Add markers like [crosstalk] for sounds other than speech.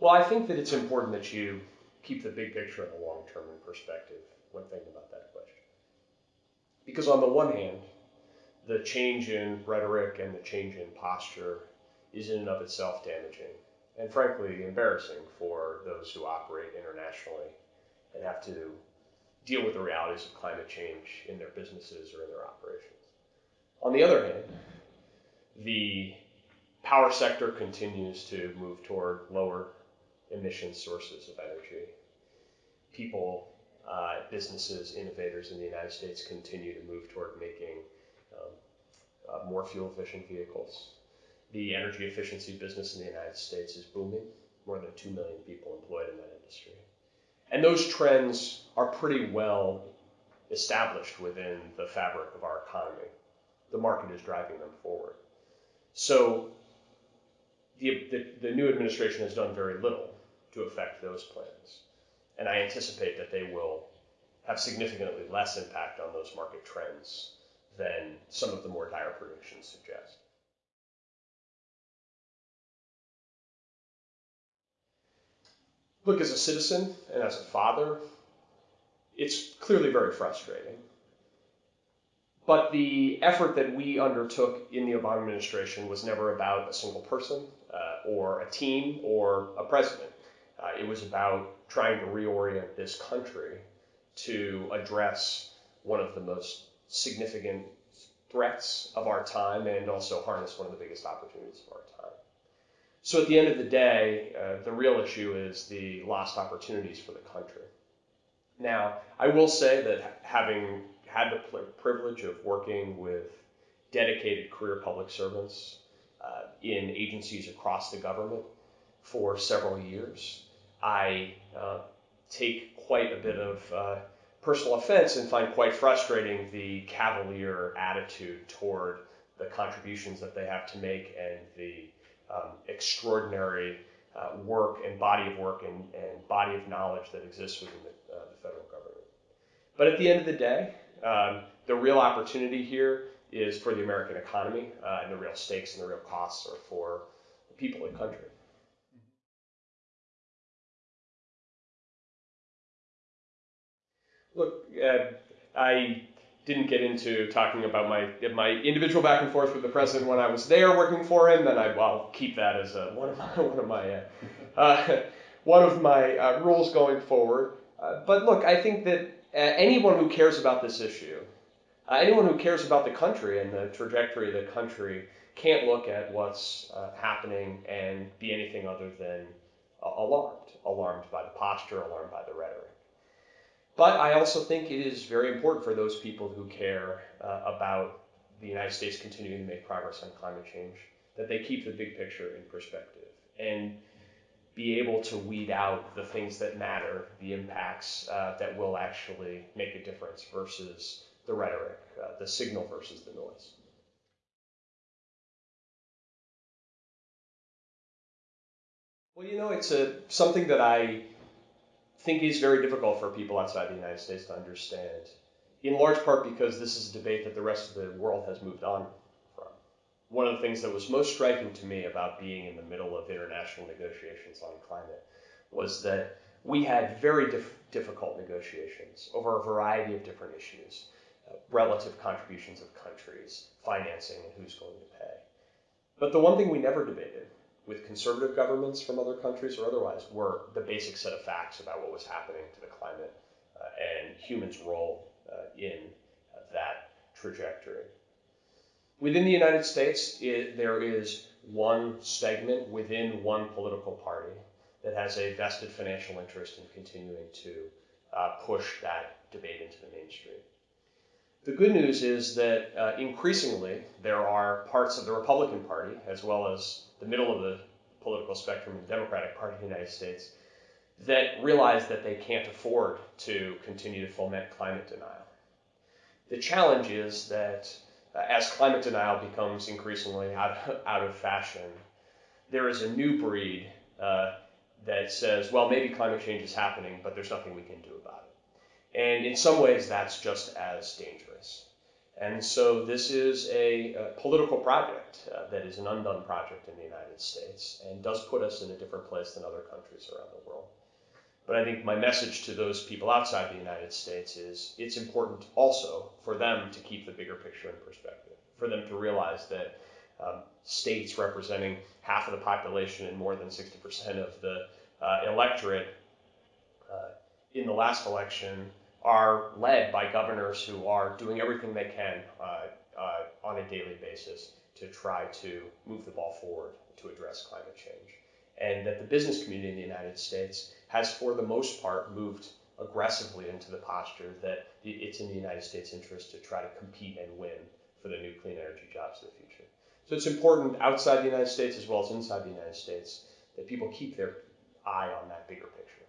Well, I think that it's important that you keep the big picture and the long term in perspective when thinking about that question. Because on the one hand, the change in rhetoric and the change in posture is in and of itself damaging and frankly embarrassing for those who operate internationally and have to deal with the realities of climate change in their businesses or in their operations. On the other hand, the power sector continues to move toward lower emission sources of energy. People, uh, businesses, innovators in the United States continue to move toward making um, uh, more fuel efficient vehicles. The energy efficiency business in the United States is booming, more than 2 million people employed in that industry. And those trends are pretty well established within the fabric of our economy. The market is driving them forward. So the, the, the, new administration has done very little to affect those plans. And I anticipate that they will have significantly less impact on those market trends than some of the more dire predictions suggest. Look, as a citizen and as a father, it's clearly very frustrating. But the effort that we undertook in the Obama administration was never about a single person uh, or a team or a president. Uh, it was about trying to reorient this country to address one of the most significant threats of our time and also harness one of the biggest opportunities of our time. So at the end of the day, uh, the real issue is the lost opportunities for the country. Now, I will say that having had the privilege of working with dedicated career public servants uh, in agencies across the government for several years. I uh, take quite a bit of uh, personal offense and find quite frustrating the cavalier attitude toward the contributions that they have to make and the um, extraordinary uh, work and body of work and, and, body of knowledge that exists within the, uh, the federal government. But at the end of the day, um, the real opportunity here is for the American economy, uh, and the real stakes and the real costs are for the people of the country. Look, uh, I didn't get into talking about my my individual back and forth with the president when I was there working for him, and I, will keep that as a, one of my [laughs] one of my uh, uh, [laughs] one of my uh, rules going forward. Uh, but look, I think that anyone who cares about this issue, uh, anyone who cares about the country and the trajectory of the country, can't look at what's uh, happening and be anything other than uh, alarmed. Alarmed by the posture, alarmed by the rhetoric. But I also think it is very important for those people who care uh, about the United States continuing to make progress on climate change that they keep the big picture in perspective. And be able to weed out the things that matter, the impacts uh, that will actually make a difference versus the rhetoric, uh, the signal versus the noise. Well, you know, it's a, something that I think is very difficult for people outside the United States to understand, in large part because this is a debate that the rest of the world has moved on one of the things that was most striking to me about being in the middle of international negotiations on climate was that we had very dif- difficult negotiations over a variety of different issues uh, relative contributions of countries, financing, and who's going to pay. But the one thing we never debated with conservative governments from other countries or otherwise were the basic set of facts about what was happening to the climate uh, and humans' role uh, in uh, that trajectory. Within the United States, it, there is one segment within one political party that has a vested financial interest in continuing to uh, push that debate into the mainstream. The good news is that uh, increasingly there are parts of the Republican Party, as well as the middle of the political spectrum in the Democratic Party of the United States, that realize that they can't afford to continue to foment climate denial. The challenge is that as climate denial becomes increasingly out, out of fashion, there is a new breed uh, that says, well, maybe climate change is happening, but there's nothing we can do about it. And in some ways, that's just as dangerous. And so this is a, a political project uh, that is an undone project in the United States and does put us in a different place than other countries around the world. But I think my message to those people outside the United States is it's important also for them to keep the bigger picture in perspective, for them to realize that um, states representing half of the population and more than 60% of the uh, electorate uh, in the last election are led by governors who are doing everything they can uh, uh, on a daily basis to try to move the ball forward to address climate change. And that the business community in the United States has, for the most part, moved aggressively into the posture that it's in the United States' interest to try to compete and win for the new clean energy jobs of the future. So it's important outside the United States as well as inside the United States that people keep their eye on that bigger picture.